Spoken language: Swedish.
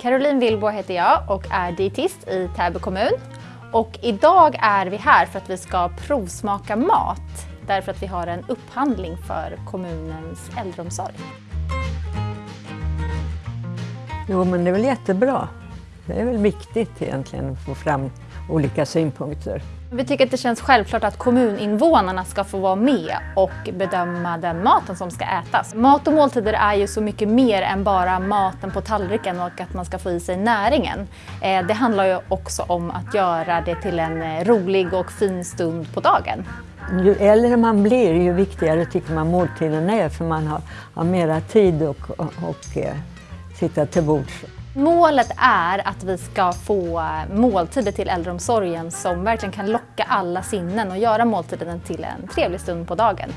Caroline Wilbo heter jag och är dietist i Täby kommun. Och idag är vi här för att vi ska provsmaka mat därför att vi har en upphandling för kommunens äldreomsorg. Jo, men det är väl jättebra. Det är väl viktigt egentligen att få fram olika synpunkter. Vi tycker att det känns självklart att kommuninvånarna ska få vara med och bedöma den maten som ska ätas. Mat och måltider är ju så mycket mer än bara maten på tallriken och att man ska få i sig näringen. Eh, det handlar ju också om att göra det till en eh, rolig och fin stund på dagen. Ju äldre man blir, ju viktigare tycker man måltiden är för man har, har mera tid och, och, och eh, sitta till bords. Målet är att vi ska få måltider till äldreomsorgen som verkligen kan locka alla sinnen och göra måltiden till en trevlig stund på dagen.